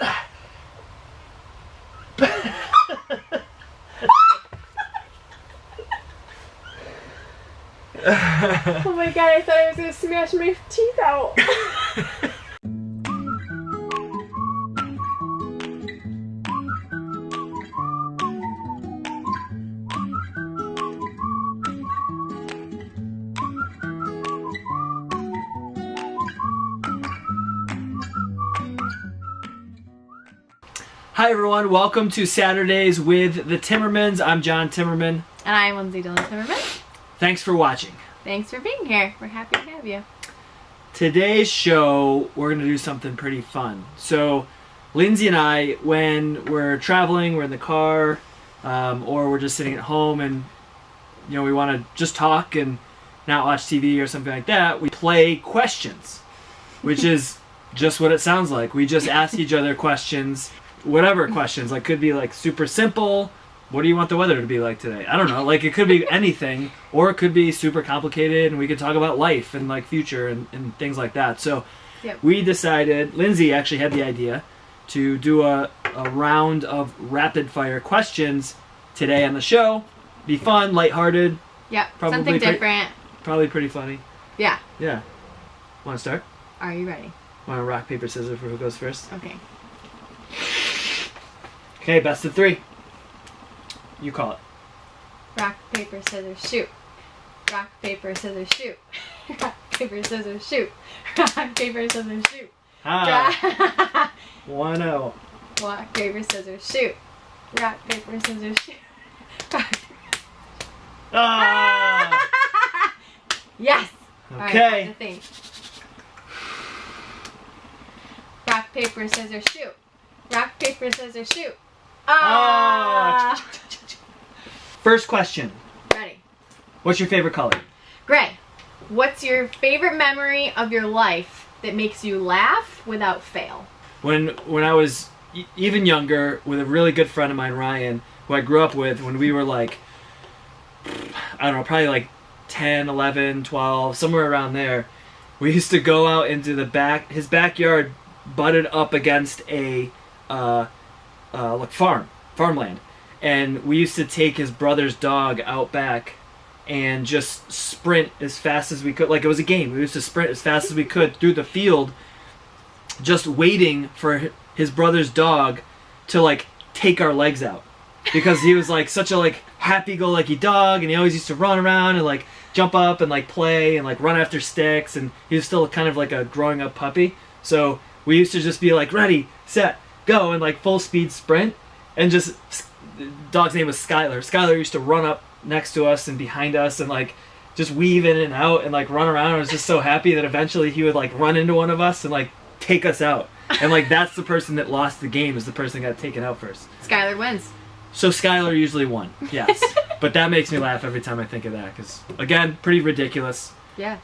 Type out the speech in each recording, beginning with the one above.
oh my god, I thought I was gonna smash my teeth out. Hi everyone, welcome to Saturdays with the Timmermans. I'm John Timmerman. And I'm Lindsay Dillon Timmerman. Thanks for watching. Thanks for being here. We're happy to have you. Today's show, we're going to do something pretty fun. So, Lindsay and I, when we're traveling, we're in the car, um, or we're just sitting at home and, you know, we want to just talk and not watch TV or something like that, we play questions, which is just what it sounds like. We just ask each other questions whatever questions. Like could be like super simple. What do you want the weather to be like today? I don't know. Like it could be anything, or it could be super complicated, and we could talk about life and like future and, and things like that. So Yep. we decided. Lindsay actually had the idea to do a, a round of rapid fire questions today on the show. Be fun, lighthearted. Probably Something different. probably pretty funny. Yeah. Yeah. Want to start? Are you ready? Want to rock paper scissors for who goes first? Okay. Okay, best of three. You call it. Rock, paper, scissors, shoot. Rock, paper, scissors, shoot. Rock, paper, scissors, shoot. Rock, paper, scissors, shoot. Ah, one zero. Rock, paper, scissors, shoot. Rock, paper, scissors, shoot. Rock, Ah. yes! Okay. time. Rock, paper, scissors, shoot. Rock, paper, scissors, shoot. Ah! First question. Ready. What's your favorite color? Gray, what's your favorite memory of your life that makes you laugh without fail? When when I was e- even younger, with a really good friend of mine, Ryan, who I grew up with, when we were like, I don't know, probably like 10, 11, 12, somewhere around there, we used to go out into the back. His backyard butted up against a uh, uh, like farm, farmland, and we used to take his brother's dog out back and just sprint as fast as we could. Like it was a game. We used to sprint as fast as we could through the field, just waiting for his brother's dog to like take our legs out because he was like such a like happy-go-lucky dog, and he always used to run around and like jump up and like play and like run after sticks, and he was still kind of like a growing up puppy. So we used to just be like ready, set, go, and like full speed sprint, and just dog's name was Skylar. Skylar used to run up next to us and behind us and like just weave in and out and like run around. I was just so happy that eventually he would like run into one of us and like take us out. And like that's the person that lost the game is the person that got taken out first. Skylar wins. So Skylar usually won, yes. but that makes me laugh every time I think of that because again, pretty ridiculous. Yeah.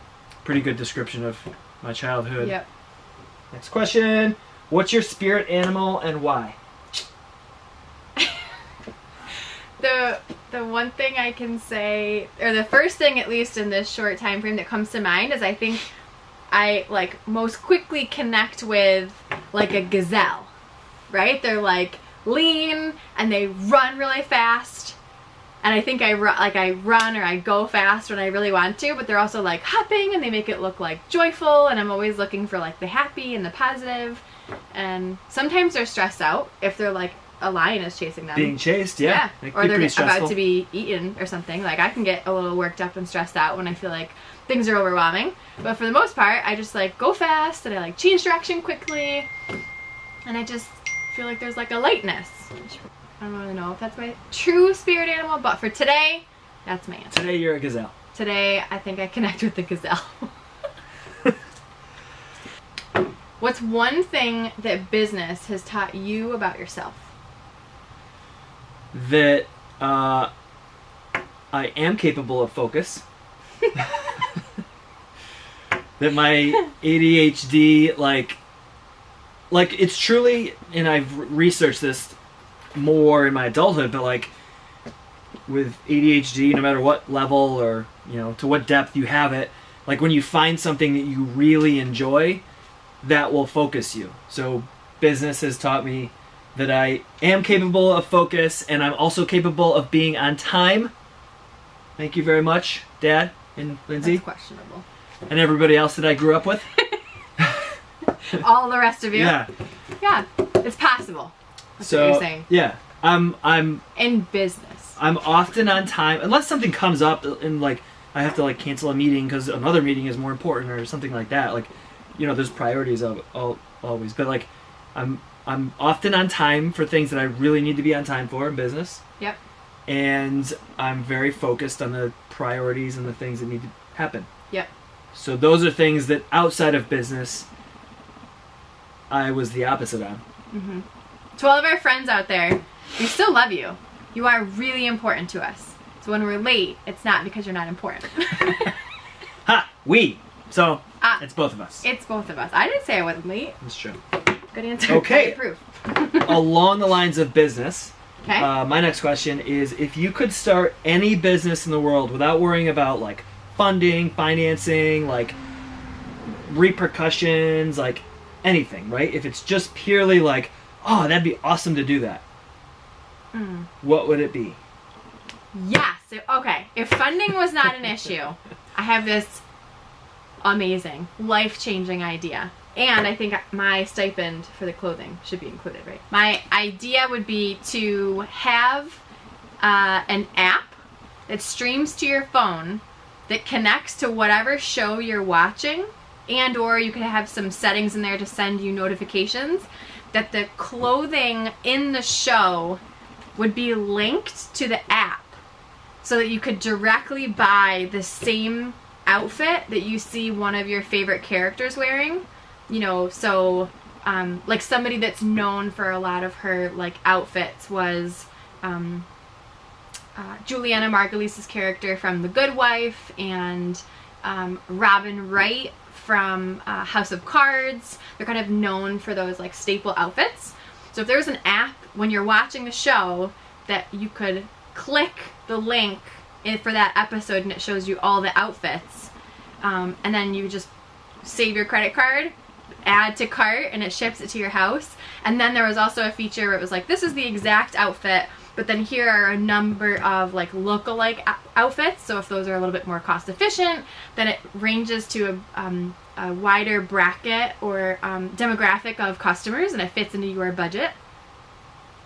Pretty good description of my childhood. Yep. Next question: What's your spirit animal and why? The the one thing I can say, or the first thing at least in this short time frame that comes to mind is I think I like most quickly connect with like a gazelle, right? They're like lean and they run really fast. And I think I run, like I run or I go fast when I really want to, but they're also like hopping and they make it look like joyful. And I'm always looking for like the happy and the positive. And sometimes they're stressed out if they're like a lion is chasing them. Being chased, yeah. Yeah, or they're about to be eaten or something. Like I can get a little worked up and stressed out when I feel like things are overwhelming. But for the most part, I just like go fast and I like change direction quickly, and I just feel like there's like a lightness. I don't really know if that's my true spirit animal, but for today, that's my answer. Today you're a gazelle. Today, I think I connect with the gazelle. What's one thing that business has taught you about yourself? that uh, I am capable of focus. that my ADHD, like, like it's truly, and I've researched this more in my adulthood, but like with ADHD, no matter what level or you know to what depth you have it, like when you find something that you really enjoy, that will focus you. So business has taught me that I am capable of focus and I'm also capable of being on time. Thank you very much, Dad and Lindsay, That's questionable. and everybody else that I grew up with. All the rest of you. Yeah. Yeah, it's possible. That's so what you're saying. yeah, I'm I'm In business. I'm often on time unless something comes up and like I have to like cancel a meeting because another meeting is more important or something like that. Like, you know, there's priorities of all always, but like, I'm I'm often on time for things that I really need to be on time for in business, Yep. and I'm very focused on the priorities and the things that need to happen. Yep. So those are things that outside of business, I was the opposite on. Mm-hmm. To all of our friends out there, we still love you. You are really important to us. So when we're late, it's not because you're not important. Ha! We. So It's both of us. it's both of us. I didn't say I wasn't late. That's true. Good answer. Okay. Approve. Along the lines of business. okay. Uh, my next question is if you could start any business in the world without worrying about like funding, financing, like repercussions, like anything, right? If it's just purely like, oh, that'd be awesome to do that. Hmm. What would it be? Yes. Okay. If funding was not an issue, I have this amazing, life changing idea. And I think my stipend for the clothing should be included, right? My idea would be to have uh, an app that streams to your phone that connects to whatever show you're watching and or you could have some settings in there to send you notifications that the clothing in the show would be linked to the app so that you could directly buy the same outfit that you see one of your favorite characters wearing. You know, so um, like somebody that's known for a lot of her like outfits was um, uh, Julianna Margulies' character from The Good Wife and um, Robin Wright from uh, House of Cards. They're kind of known for those like staple outfits. So if there was an app when you're watching the show that you could click the link in, for that episode and it shows you all the outfits, um, and then you just save your credit card, add to cart, and it ships it to your house. And then there was also a feature where it was like, this is the exact outfit, but then here are a number of like look-alike outfits. So if those are a little bit more cost efficient, then it ranges to a, um, a wider bracket or um, demographic of customers, and it fits into your budget.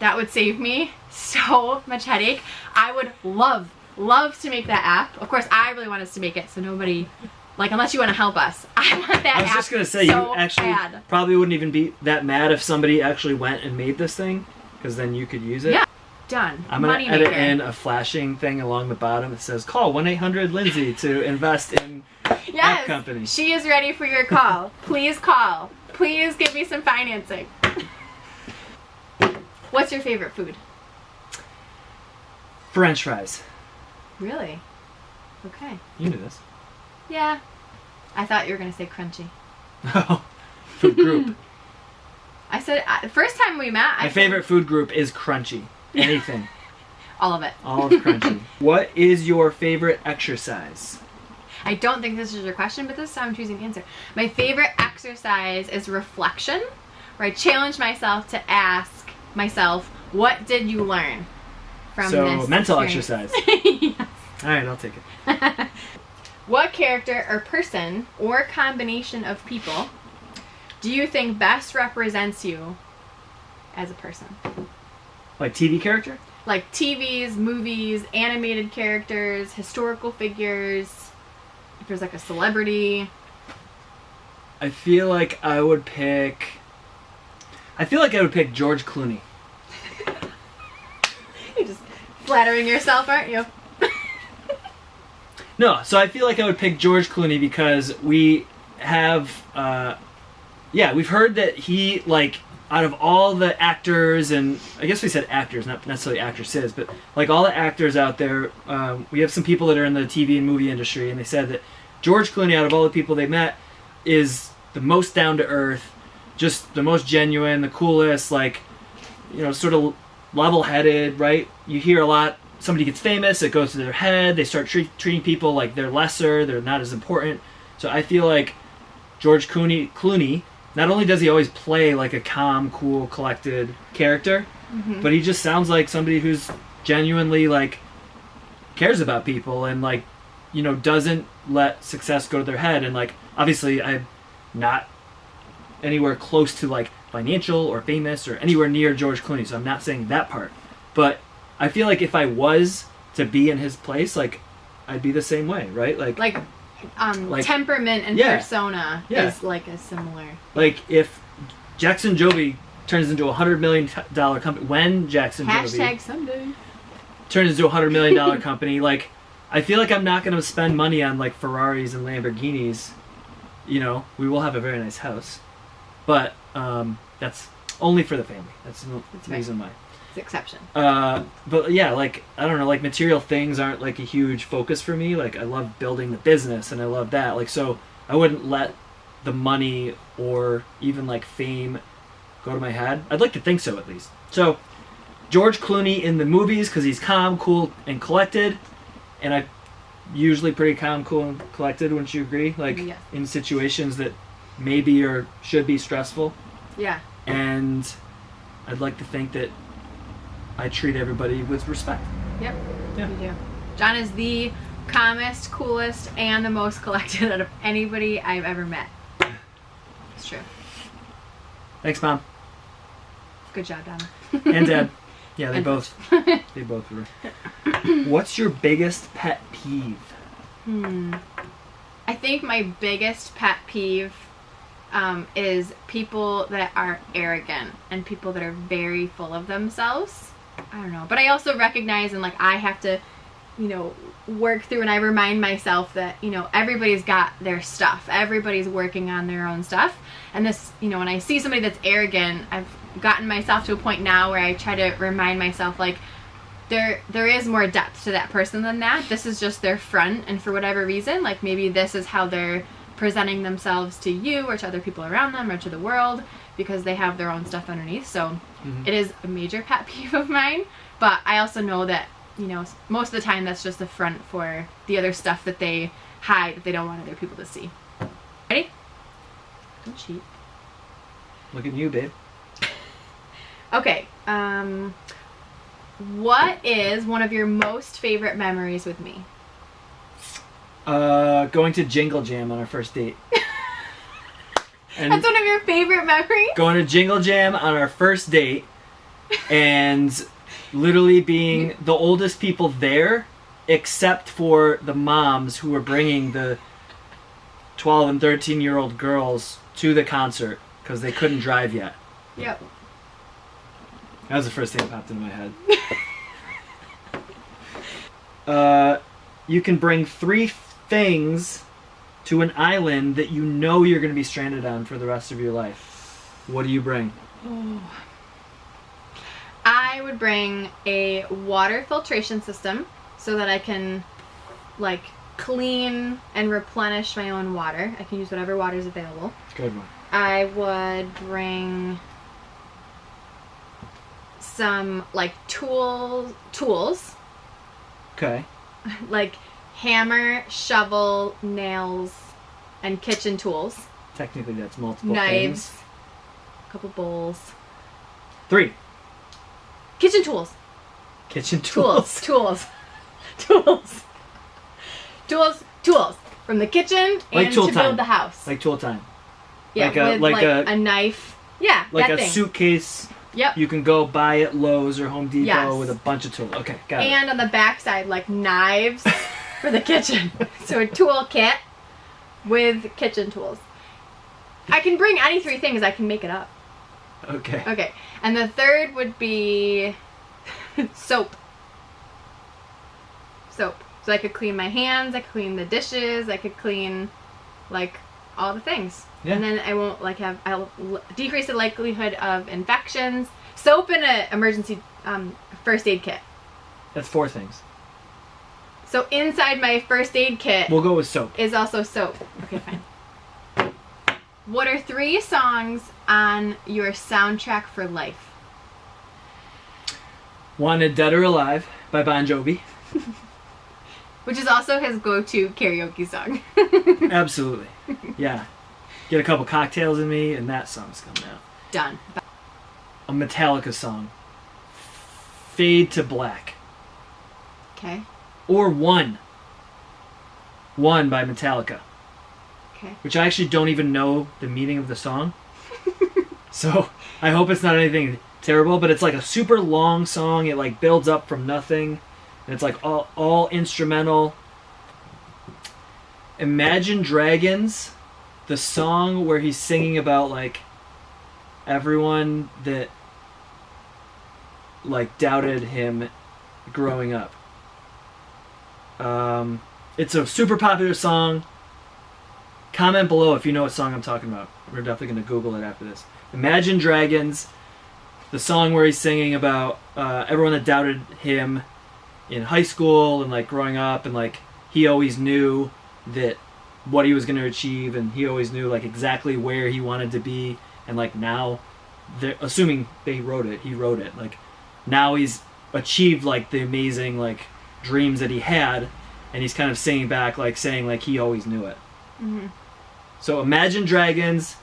That would save me so much headache. I would love, love to make that app. Of course, I really want us to make it, so nobody, like, unless you want to help us, I want that I was app just gonna say so you actually bad. probably wouldn't even be that mad if somebody actually went and made this thing, because then you could use it. Yeah, done. I'm gonna Money edit maker. in a flashing thing along the bottom that says "Call one eight hundred Lindsay to invest in." yes, company. She is ready for your call. Please call. Please give me some financing. What's your favorite food? French fries. Really? Okay. You knew this. Yeah. I thought you were gonna say crunchy. Oh, food group. I said uh, first time we met. I My favorite food group is crunchy. Anything, all of it. all of crunchy. what is your favorite exercise? I don't think this is your question, but this is how I'm choosing to answer. My favorite exercise is reflection, where I challenge myself to ask myself, "What did you learn from So, this mental experience?" exercise. All right, I'll take it. What character or person or combination of people do you think best represents you as a person? Like TV character? Like TVs, movies, animated characters, historical figures. If there's like a celebrity. I feel like I would pick. I feel like I would pick George Clooney. You're just flattering yourself, aren't you? No, so I feel like I would pick George Clooney because we have, uh, yeah, we've heard that he like out of all the actors and I guess we said actors, not necessarily actresses, but like all the actors out there, um, we have some people that are in the TV and movie industry, and they said that George Clooney, out of all the people they met, is the most down to earth, just the most genuine, the coolest, like you know, sort of level-headed, right? You hear a lot. Somebody gets famous, it goes to their head. They start treat, treating people like they're lesser, they're not as important. So I feel like George Clooney, Clooney not only does he always play like a calm, cool, collected character, Mhm. but he just sounds like somebody who's genuinely like cares about people and like you know doesn't let success go to their head and like obviously I'm not anywhere close to like financial or famous or anywhere near George Clooney, so I'm not saying that part. But I feel like if I was to be in his place, like I'd be the same way, right? Like like, um, Like- temperament and Yeah. persona Yeah. is like a similar. Like if Jackson Jovi turns into a hundred million dollar company, when Jackson Hashtag someday. turns into a hundred million dollar company, like I feel like I'm not going to spend money on like Ferraris and Lamborghinis. You know, we will have a very nice house, but um, that's only for the family. That's the reason why. It's exception. Uh, but yeah, like I don't know, like material things aren't like a huge focus for me. Like I love building the business and I love that. Like so, I wouldn't let the money or even like fame go to my head. I'd like to think so at least. So George Clooney in the movies because he's calm, cool, and collected, and I usually pretty calm, cool, and collected. Wouldn't you agree? Like Yes. in situations that maybe or should be stressful Yeah. And I'd like to think that I treat everybody with respect. Yep. Yeah. You do. John is the calmest, coolest, and the most collected out of anybody I've ever met. It's true. Thanks, mom Good job, Donna. and dad. Yeah, they And- both they both were. What's your biggest pet peeve? Hmm. I think my biggest pet peeve um, is people that are arrogant and people that are very full of themselves. I don't know. But I also recognize and like I have to, you know, work through and I remind myself that, you know, everybody's got their stuff. Everybody's working on their own stuff. And this, you know, when I see somebody that's arrogant, I've gotten myself to a point now where I try to remind myself like there there is more depth to that person than that. This is just their front and for whatever reason, like maybe this is how they're presenting themselves to you or to other people around them or to the world because they have their own stuff underneath. So Mhm. it is a major pet peeve of mine, but I also know that, you know, most of the time that's just the front for the other stuff that they hide that they don't want other people to see. Ready? Don't cheat. Look at you, babe. Okay. Um what is one of your most favorite memories with me? Uh, going to Jingle Jam on our first date. and That's one of your favorite memories? going to Jingle Jam on our first date, and literally being the oldest people there, except for the moms who were bringing the 12 and 13 year old girls to the concert because they couldn't drive yet. Yep. That was the first thing that popped into my head. uh, you can bring three things to an island that you know you're going to be stranded on for the rest of your life. What do you bring? Oh. I would bring a water filtration system so that I can like clean and replenish my own water. I can use whatever water is available. Good one. I would bring some like tool tools Okay. like hammer, shovel, nails, and kitchen tools, Technically, that's multiple knives, things. a couple bowls, Three. kitchen tools, Kitchen tools, tools. tools, tools, tools, tools from the kitchen Like and to time. build the house. Like tool time. yeah, like a- like like, a- a, knife. Yeah, Like a thing. suitcase Yep. you can go buy at Lowe's or Home Depot Yes. with a bunch of tools. Okay, got it. and on the backside, like knives for the kitchen. So a tool kit with kitchen tools. I can bring any three things. I can make it up. Okay. Okay. And the third would be soap. Soap. So I could clean my hands, I could clean the dishes, I could clean like all the things. Yeah. And then I won't like have I'll l- decrease the likelihood of infections. Soap and an emergency um, first aid kit. That's four things. So inside my first aid kit We'll go with soap. is also soap. Okay, fine. What are three songs on your soundtrack for life? Wanted Dead or Alive by Bon Jovi. Which is also his go-to karaoke song. Absolutely. Yeah. get a couple cocktails in me, and that song's coming out. Done. A Metallica song. Fade to Black. Okay. Or One. One by Metallica. Okay. Which I actually don't even know the meaning of the song. so I hope it's not anything terrible, but it's like a super long song. It like builds up from nothing. And it's like all, all instrumental. Imagine Dragons, the song where he's singing about like everyone that like doubted him growing up. Um, it's a super popular song. Comment below if you know what song I'm talking about. We're definitely going to Google it after this. Imagine Dragons, the song where he's singing about uh, everyone that doubted him in high school and like growing up, and like he always knew that what he was going to achieve, and he always knew like exactly where he wanted to be, and like now, assuming they wrote it, he wrote it. Like now he's achieved like the amazing like dreams that he had, and he's kind of singing back like saying like he always knew it. hmm So Imagine Dragons,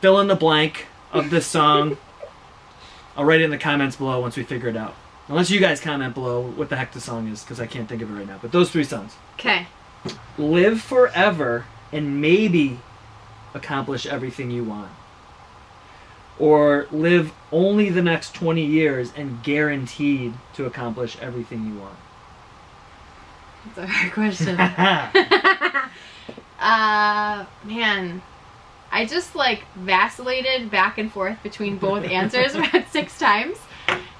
fill in the blank of this song. I'll write it in the comments below once we figure it out. Unless you guys comment below what the heck the song is, because I can't think of it right now. But those three songs. Okay. Live forever and maybe accomplish everything you want. Or live only the next 20 years and guaranteed to accomplish everything you want. That's a hard question. uh, man. I just like vacillated back and forth between both answers about six times.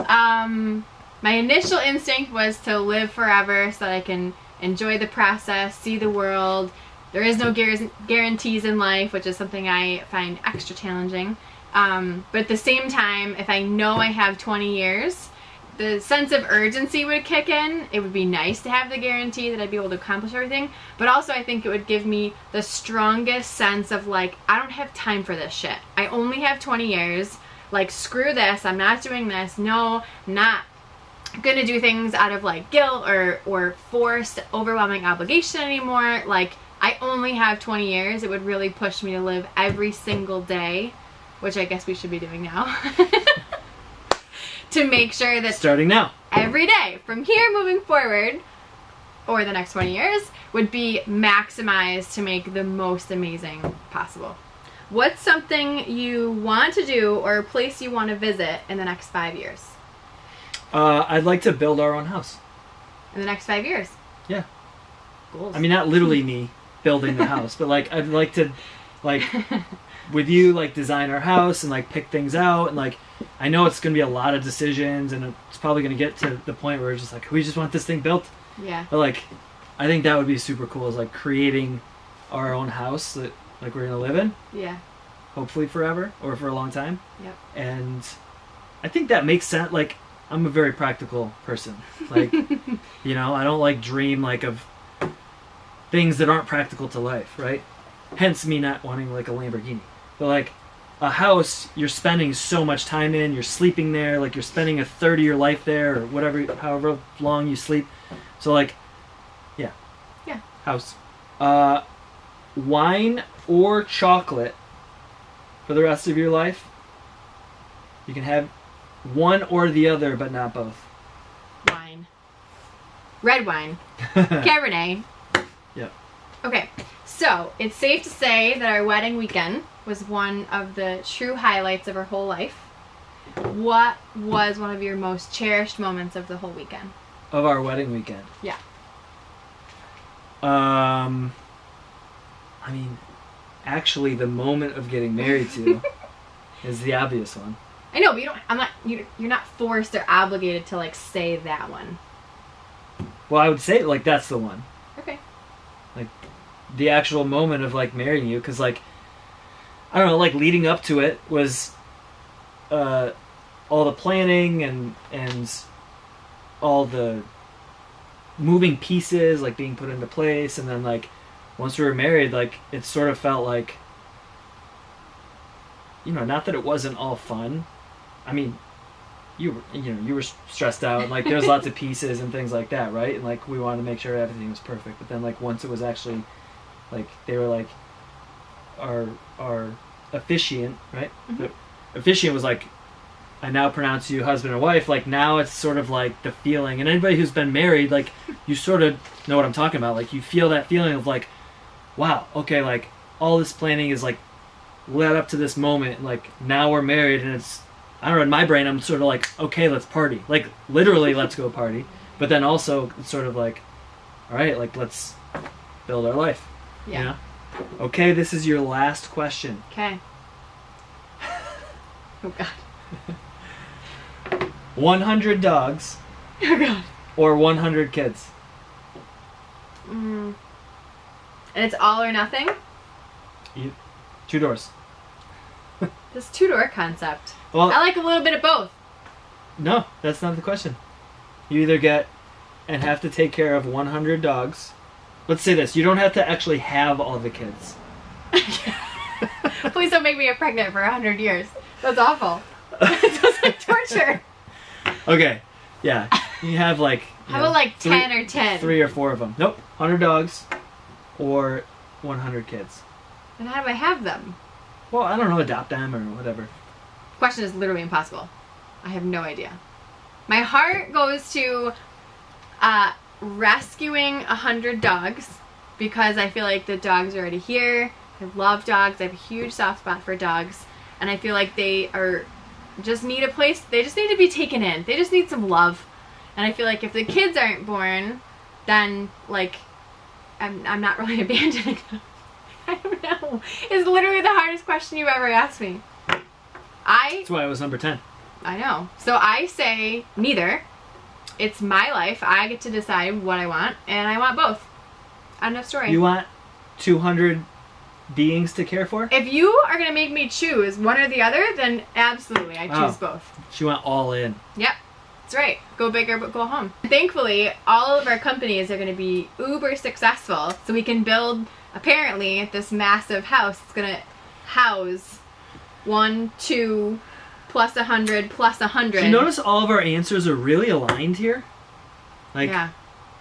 Um, my initial instinct was to live forever so that I can enjoy the process, see the world. There is no guarantees in life, which is something I find extra challenging. Um, but at the same time, if I know I have 20 years, the sense of urgency would kick in. It would be nice to have the guarantee that I'd be able to accomplish everything, but also I think it would give me the strongest sense of like, I don't have time for this shit. I only have 20 years. Like, screw this. I'm not doing this. No, not gonna do things out of like guilt or or forced overwhelming obligation anymore. Like, I only have 20 years. It would really push me to live every single day, which I guess we should be doing now. to make sure that Starting now. every day from here moving forward or the next 20 years would be maximized to make the most amazing possible. What's something you want to do or a place you want to visit in the next five years? Uh, I'd like to build our own house. In the next five years? Yeah. Goals. I mean, not literally me building the house, but like I'd like to, like, with you, like design our house and like pick things out and like I know it's gonna be a lot of decisions and it's probably gonna get to the point where it's just like we just want this thing built. yeah. But like, I think that would be super cool. Is like creating our own house that like we're gonna live in, Yeah. hopefully forever or for a long time. Yep. And I think that makes sense. Like I'm a very practical person. Like you know, I don't like dream like of things that aren't practical to life, right? Hence me not wanting like a Lamborghini. But like a house you're spending so much time in, you're sleeping there, like you're spending a third of your life there or whatever however long you sleep. So like yeah. Yeah. House. Uh wine or chocolate for the rest of your life. You can have one or the other, but not both. Wine. Red wine. Cabernet. Yep. Okay, so it's safe to say that our wedding weekend was one of the true highlights of her whole life. What was one of your most cherished moments of the whole weekend? of our wedding weekend. Yeah. Um, I mean, actually, the moment of getting married to is the obvious one. I know, but you don't. I'm not. You're, you're not forced or obligated to like say that one. Well, I would say like that's the one, Okay. Like, the actual moment of like marrying you, because like I don't know, like leading up to it was uh, all the planning and and all the moving pieces like being put into place, and then like once we were married, like it sort of felt like you know, not that it wasn't all fun. I mean, you were, you know, you were stressed out, like there was lots of pieces and things like that, right? And like we wanted to make sure everything was perfect. But then like once it was actually, like they were like, our our officiant, right? Mhm. The officiant was like, I now pronounce you husband and wife. Like now it's sort of like the feeling, and anybody who's been married, like you sort of know what I'm talking about. Like you feel that feeling of like, wow, okay, like all this planning is like led up to this moment. Like now we're married, and it's I don't know. In my brain, I'm sort of like, okay, let's party. Like literally, let's go party. But then also, it's sort of like, all right, like let's build our life. Yeah. You know? Okay, this is your last question. Okay. Oh god. 100 dogs Oh god. or 100 kids? Mm. And it's all or nothing. You, Two doors. This two door concept. Well, I like a little bit of both. no, that's not the question. You either get and have to take care of 100 dogs. Let's say this you don't have to actually have all the kids. Please don't make me get pregnant for a hundred years. That's awful. That's like torture. Okay, yeah. You have like. you How know, about like three- ten or ten? Three or four of them. Nope. 100 dogs or 100 kids. And how do I have them? Well, I don't know, adopt them or whatever. Question is literally impossible. I have no idea. My heart goes to uh, rescuing a hundred dogs because I feel like the dogs are already here. I love dogs. I have a huge soft spot for dogs, and I feel like they are just need a place. They just need to be taken in. They just need some love, and I feel like if the kids aren't born, then like I'm I'm not really abandoning them. I don't know. It's literally the hardest question you've ever asked me. I That's why I was number 10. I know. So I say neither. It's my life. I get to decide what I want, and I want both. End of story. You want 200 beings to care for? if you are gonna make me choose one or the other, then absolutely, I choose Oh. both. She went all in. Yep, that's right. Go bigger, but go home. Thankfully, all of our companies are gonna be uber successful, so we can build apparently this massive house. It's gonna house one, two, plus a hundred, plus a hundred. Do you notice all of our answers are really aligned here? Like, yeah,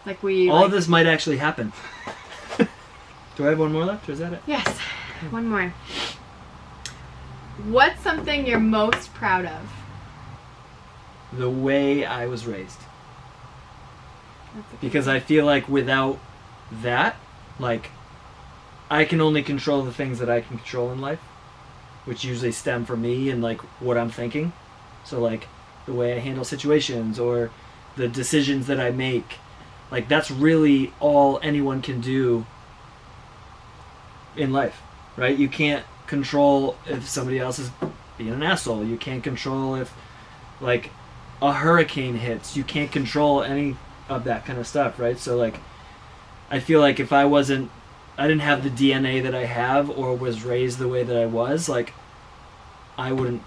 like we. all like, of this might actually happen. Do I have one more left, or is that it? Yes, one more. What's something you're most proud of? The way I was raised. Because I feel like without that, like, I can only control the things that I can control in life, which usually stem from me and, like, what I'm thinking. So, like, the way I handle situations or the decisions that I make. Like, that's really all anyone can do in life, right? You can't control if somebody else is being an asshole. You can't control if, like, a hurricane hits. You can't control any of that kind of stuff, right? So, like, I feel like if I wasn't, I didn't have the DNA that I have or was raised the way that I was, like, I wouldn't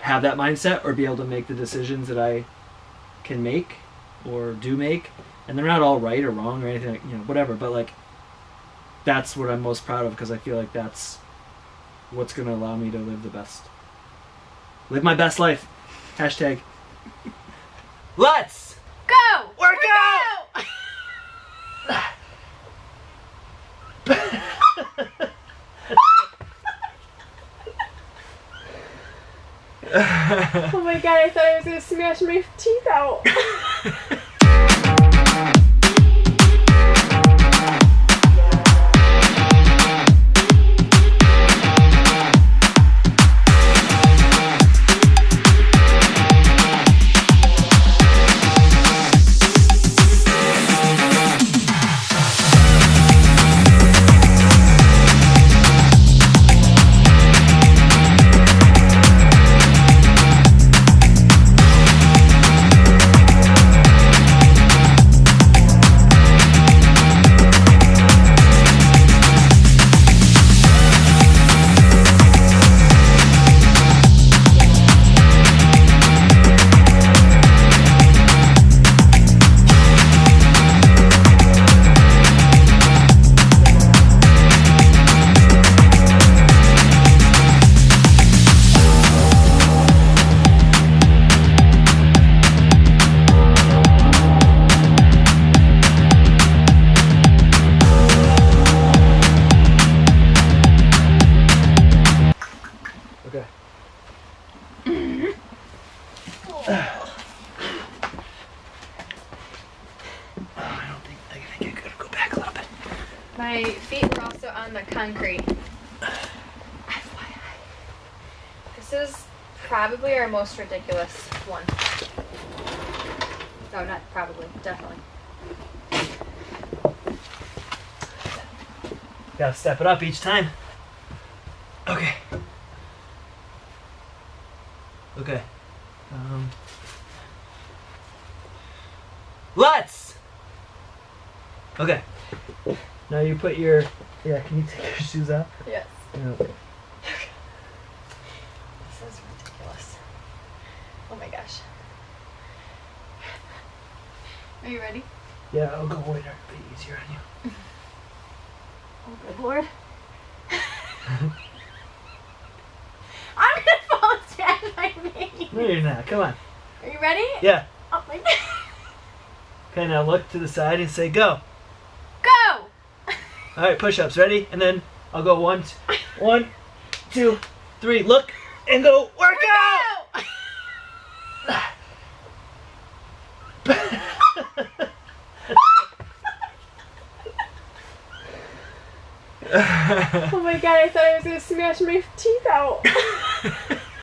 have that mindset or be able to make the decisions that I can make or do make. And they're not all right or wrong or anything, like, you know, whatever. But like, that's what I'm most proud of because I feel like that's what's going to allow me to live the best, live my best life. Hashtag. Let's Go! Work out! oh my god, I thought I was gonna smash my teeth out. most ridiculous one. No, not probably, definitely. Gotta step it up each time. Okay. Okay. Um. Let's. Okay. Now you put your. Yeah. Can you take your shoes off? Yes. Yeah. This is ridiculous. Oh my gosh. Are you ready? Yeah. I'll go wider. Be easier on you. Oh good lord. I'm gonna fall down my knee. No, you're not. Come on. Are you ready? Yeah. Oh my god. Okay. Now look to the side and say go. Go! All right. Push-ups. Ready? And then I'll go one, one, two, three. Look and go. Work out. Oh my god, I thought I was gonna smash my teeth out.